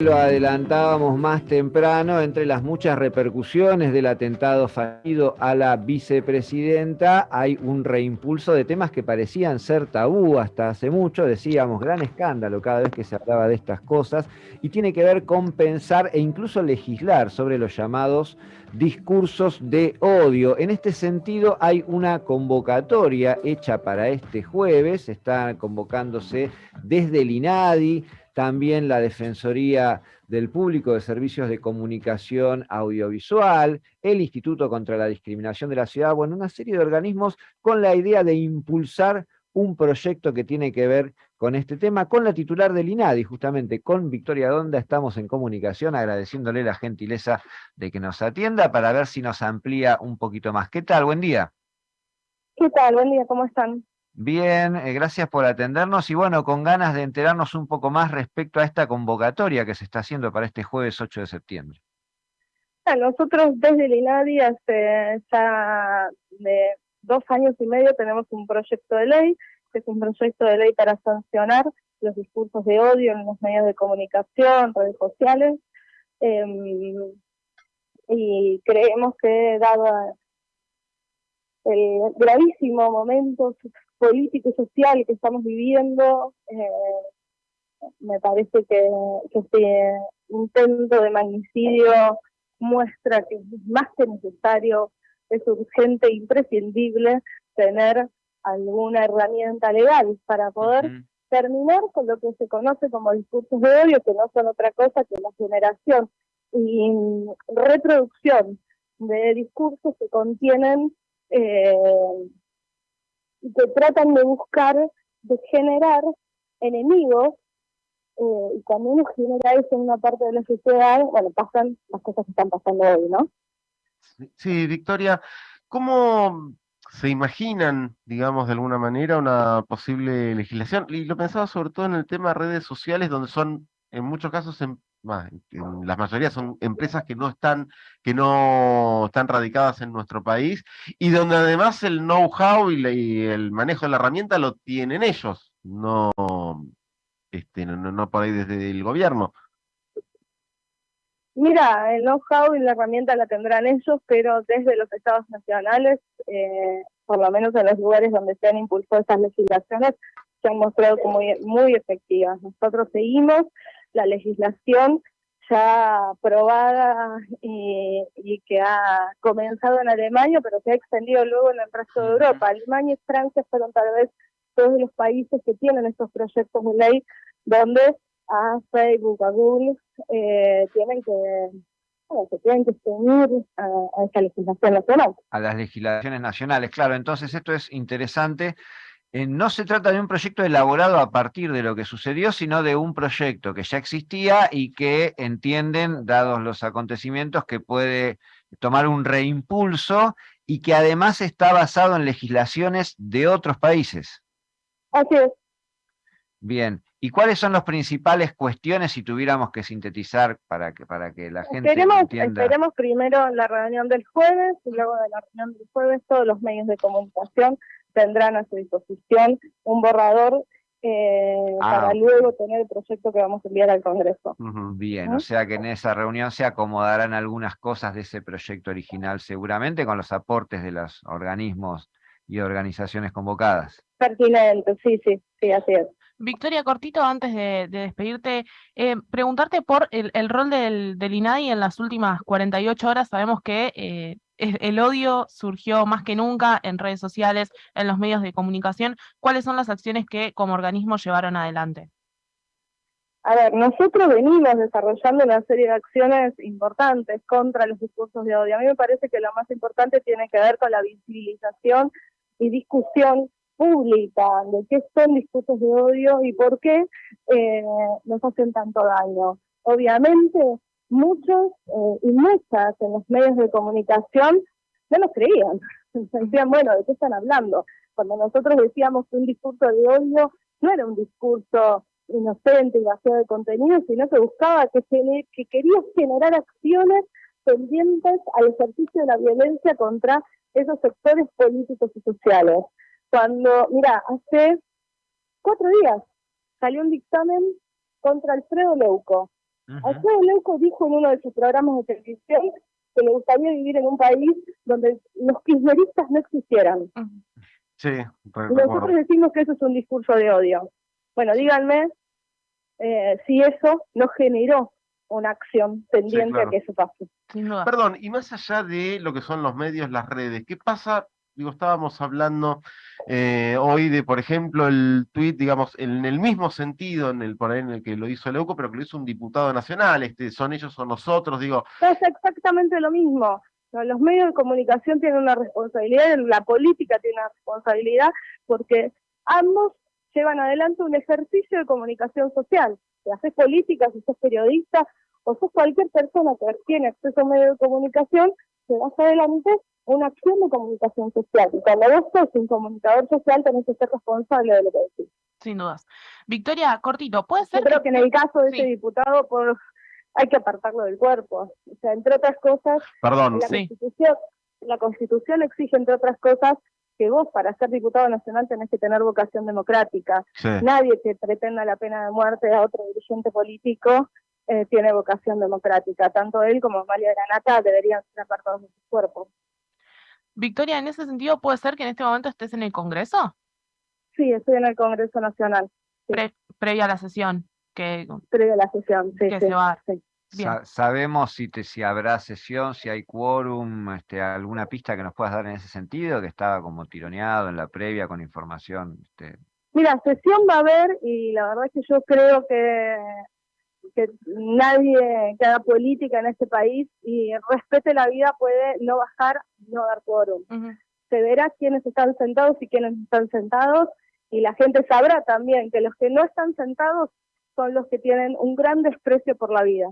Lo adelantábamos más temprano, entre las muchas repercusiones del atentado fallido a la vicepresidenta, hay un reimpulso de temas que parecían ser tabú hasta hace mucho, decíamos, gran escándalo cada vez que se hablaba de estas cosas, y tiene que ver con pensar e incluso legislar sobre los llamados discursos de odio. En este sentido hay una convocatoria hecha para este jueves, está convocándose desde el INADI, también la Defensoría del Público de Servicios de Comunicación Audiovisual, el Instituto contra la Discriminación de la Ciudad, bueno, una serie de organismos con la idea de impulsar un proyecto que tiene que ver con este tema, con la titular del INADI, justamente con Victoria Donda, estamos en comunicación, agradeciéndole la gentileza de que nos atienda para ver si nos amplía un poquito más. ¿Qué tal? Buen día. ¿Qué tal? Buen día, ¿cómo están? Bien, eh, gracias por atendernos y bueno, con ganas de enterarnos un poco más respecto a esta convocatoria que se está haciendo para este jueves 8 de septiembre. Nosotros desde el INADI hace ya de dos años y medio tenemos un proyecto de ley, que es un proyecto de ley para sancionar los discursos de odio en los medios de comunicación, redes sociales, em, y creemos que dado el gravísimo momento político y social que estamos viviendo, eh, me parece que, este intento de magnicidio muestra que es más que necesario, es urgente e imprescindible tener alguna herramienta legal para poder terminar con lo que se conoce como discursos de odio, que no son otra cosa que la generación y reproducción de discursos que contienen eh, que tratan de buscar, de generar enemigos, eh, y cuando uno genera eso en una parte de la sociedad, bueno, pasan las cosas que están pasando hoy, ¿no? Sí, Victoria, ¿cómo se imaginan, digamos, de alguna manera una posible legislación? Y lo pensaba sobre todo en el tema de redes sociales, donde son en muchos casos em, en la mayoría son empresas que no están, que no están radicadas en nuestro país y donde además el know-how y, el manejo de la herramienta lo tienen ellos, no, este, no, no por ahí desde el gobierno. Mira, el know-how y la herramienta la tendrán ellos, pero desde los estados nacionales, eh, por lo menos en los lugares donde se han impulsado estas legislaciones, se han mostrado muy, muy efectivas. Nosotros seguimos la legislación ya aprobada y, que ha comenzado en Alemania, pero se ha extendido luego en el resto de Europa. Alemania y Francia fueron tal vez todos los países que tienen estos proyectos de ley donde a Facebook, a Google, eh, tienen que se tienen que unir a, a esta legislación nacional. A las legislaciones nacionales, claro. Entonces esto es interesante eh, no se trata de un proyecto elaborado a partir de lo que sucedió, sino de un proyecto que ya existía y que entienden, dados los acontecimientos, que puede tomar un reimpulso y que además está basado en legislaciones de otros países. Así es. Bien, ¿y cuáles son las principales cuestiones si tuviéramos que sintetizar para que, para que la gente entienda? Esperemos primero la reunión del jueves y luego de la reunión del jueves todos los medios de comunicación tendrán a su disposición un borrador eh, ah, para luego tener el proyecto que vamos a enviar al Congreso. bien, o sea que en esa reunión se acomodarán algunas cosas de ese proyecto original seguramente con los aportes de los organismos y organizaciones convocadas. Pertinente, sí, sí, sí, así es. Victoria, cortito, antes de, despedirte, eh, preguntarte por el, rol del, del, INADI en las últimas 48 horas. Sabemos que eh, el odio surgió más que nunca en redes sociales, en los medios de comunicación. ¿Cuáles son las acciones que como organismo llevaron adelante? A ver, nosotros venimos desarrollando una serie de acciones importantes contra los discursos de odio. A mí me parece que lo más importante tiene que ver con la visibilización y discusión pública de qué son discursos de odio y por qué eh, nos hacen tanto daño. Obviamente, muchos eh, y muchas en los medios de comunicación no nos creían. Decían, bueno, ¿de qué están hablando? Cuando nosotros decíamos que un discurso de odio no era un discurso inocente y vacío de contenido, sino que buscaba que, que quería generar acciones pendientes al ejercicio de la violencia contra esos sectores políticos y sociales. Cuando, mira, hace cuatro días salió un dictamen contra Alfredo Leuco, Alfredo Leuco dijo en uno de sus programas de televisión que le gustaría vivir en un país donde los kirchneristas no existieran. Sí, Nosotros decimos que eso es un discurso de odio. Bueno, díganme eh, si eso no generó una acción pendiente a que eso pase. Perdón, y más allá de lo que son los medios, las redes, ¿qué pasa? Digo, estábamos hablando eh, hoy de, por ejemplo, el tuit, digamos, en el mismo sentido en el por ahí en el que lo hizo Leuco, pero que lo hizo un diputado nacional, este, son ellos o nosotros, digo. Es exactamente lo mismo. Los medios de comunicación tienen una responsabilidad, la política tiene una responsabilidad, porque ambos llevan adelante un ejercicio de comunicación social. Si haces política, si sos periodista, o sos cualquier persona que tiene acceso a medios de comunicación, vas adelante una acción de comunicación social. Y cuando vos sos un comunicador social, tenés que ser responsable de lo que decís. Sin dudas. Victoria, cortito, ¿puede ser? Yo creo que, en el caso de ese diputado, por hay que apartarlo del cuerpo. O sea, entre otras cosas, Perdón, la, constitución, la Constitución exige, entre otras cosas, que vos para ser diputado nacional tenés que tener vocación democrática. Nadie que pretenda la pena de muerte a otro dirigente político eh, tiene vocación democrática. Tanto él como María Granata deberían ser apartados de sus cuerpos. Victoria, en ese sentido, ¿puede ser que en este momento estés en el Congreso? Sí, estoy en el Congreso Nacional. previa a la sesión. Que, previa a la sesión, sí. Que se va. ¿Sabemos si, te, si habrá sesión, si hay quórum, este, alguna pista que nos puedas dar en ese sentido, que estaba como tironeado en la previa con información? Este... Mira, sesión va a haber y la verdad es que yo creo que que nadie que haga política en este país y respete la vida puede no bajar, no dar quórum. Se verá quiénes están sentados y quiénes están sentados y la gente sabrá también que los que no están sentados son los que tienen un gran desprecio por la vida.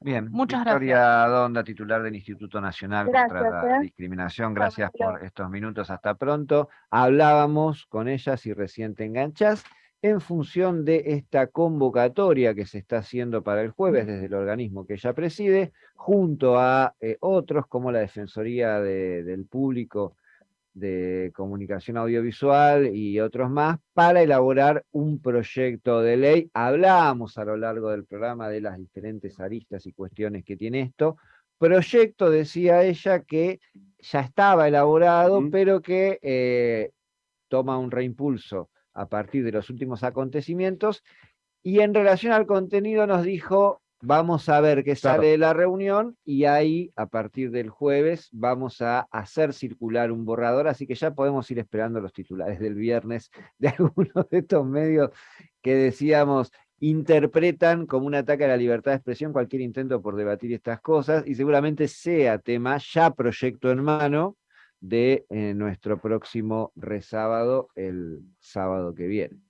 Bien, Muchas Victoria gracias. Donda, titular del Instituto Nacional contra la ¿eh? Discriminación, gracias por estos minutos, hasta pronto. Hablábamos con ella, si recién te enganchas, en función de esta convocatoria que se está haciendo para el jueves desde el organismo que ella preside, junto a eh, otros como la Defensoría del Público de Comunicación Audiovisual y otros más, para elaborar un proyecto de ley. Hablábamos a lo largo del programa de las diferentes aristas y cuestiones que tiene esto. Proyecto, decía ella, que ya estaba elaborado, pero que eh, toma un reimpulso a partir de los últimos acontecimientos, y en relación al contenido nos dijo, vamos a ver qué sale de la reunión, y ahí, a partir del jueves, vamos a hacer circular un borrador, así que ya podemos ir esperando los titulares del viernes de algunos de estos medios que decíamos, interpretan como un ataque a la libertad de expresión cualquier intento por debatir estas cosas, y seguramente sea tema, ya proyecto en mano, de eh, nuestro próximo resábado, el sábado que viene.